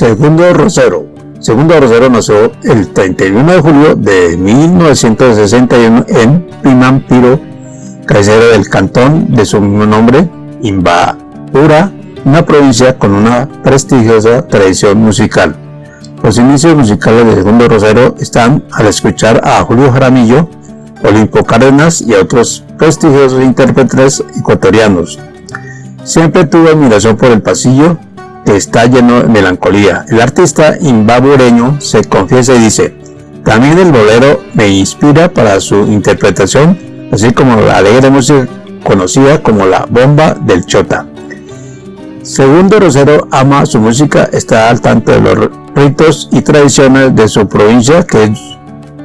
Segundo Rosero. Segundo Rosero nació el 31 de julio de 1961 en Pimampiro, cabecera del cantón de su mismo nombre, Imbabura, una provincia con una prestigiosa tradición musical. Los inicios musicales de Segundo Rosero están al escuchar a Julio Jaramillo, Olimpo Cárdenas y otros prestigiosos intérpretes ecuatorianos. Siempre tuvo admiración por el pasillo, está lleno de melancolía. El artista imbabureño se confiesa y dice, también el bolero me inspira para su interpretación, así como la alegre música conocida como la bomba del chota. Segundo Rosero ama su música, está al tanto de los ritos y tradiciones de su provincia, que es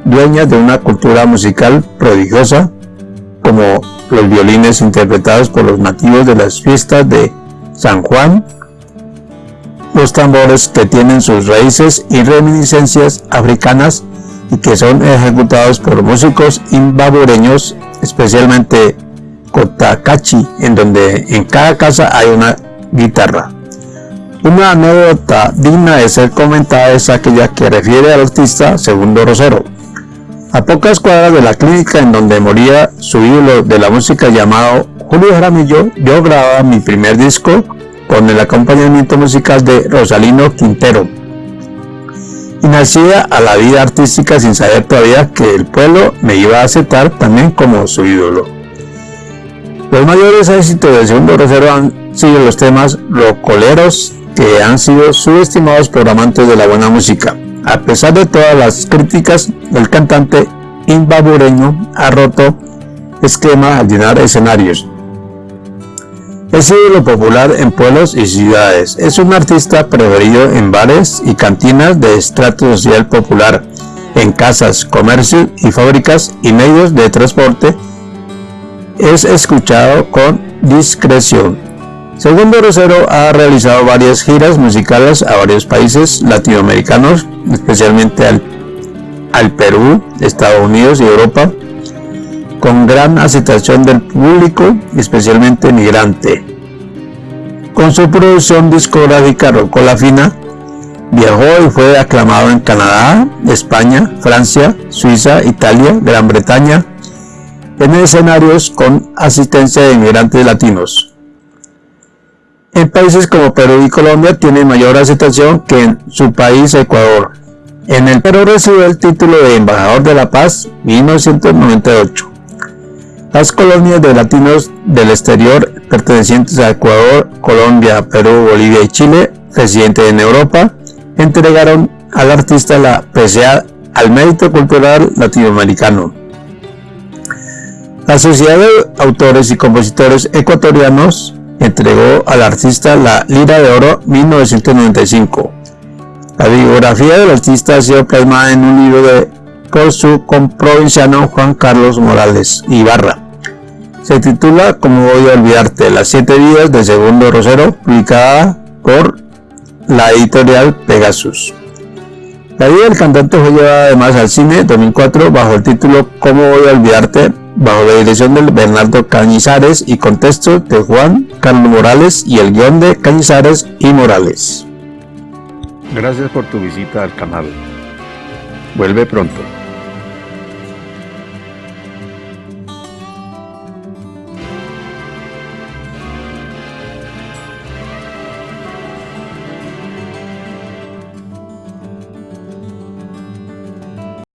dueña de una cultura musical prodigiosa, como los violines interpretados por los nativos de las fiestas de San Juan, los tambores que tienen sus raíces y reminiscencias africanas y que son ejecutados por músicos imbabureños, especialmente Cotacachi, en donde en cada casa hay una guitarra. Una anécdota digna de ser comentada es aquella que refiere al artista Segundo Rosero. A pocas cuadras de la clínica en donde moría su ídolo de la música llamado Julio Jaramillo, yo grababa mi primer disco con el acompañamiento musical de Rosalino Quintero. Y nacía a la vida artística sin saber todavía que el pueblo me iba a aceptar también como su ídolo. Los mayores éxitos del segundo Rosero han siguen los temas rocoleros que han sido subestimados por amantes de la buena música. A pesar de todas las críticas, el cantante imbabureño ha roto esquema al llenar escenarios. Es ídolo popular en pueblos y ciudades. Es un artista preferido en bares y cantinas de estrato social popular, en casas, comercios y fábricas y medios de transporte. Es escuchado con discreción. Segundo Rosero ha realizado varias giras musicales a varios países latinoamericanos, especialmente al, al Perú, Estados Unidos y Europa, con gran aceptación del público, especialmente migrante. Con su producción discográfica Rocola Fina, viajó y fue aclamado en Canadá, España, Francia, Suiza, Italia, Gran Bretaña, en escenarios con asistencia de inmigrantes latinos. En países como Perú y Colombia tiene mayor aceptación que en su país Ecuador. En el Perú recibió el título de Embajador de la Paz 1998. Las colonias de latinos del exterior pertenecientes a Ecuador, Colombia, Perú, Bolivia y Chile, residentes en Europa, entregaron al artista la PCA al mérito cultural latinoamericano. La Sociedad de Autores y Compositores Ecuatorianos entregó al artista la Lira de Oro 1995. La biografía del artista ha sido plasmada en un libro de, por su comprovinciano Juan Carlos Morales Ibarra. Se titula Como voy a olvidarte, las siete vidas de Segundo Rosero, publicada por la editorial Pegasus. La vida del cantante fue llevada además al cine 2004 bajo el título Cómo voy a olvidarte, bajo la dirección de Bernardo Cañizares y contexto de Juan Carlos Morales y el guion de Cañizares y Morales. Gracias por tu visita al canal. Vuelve pronto.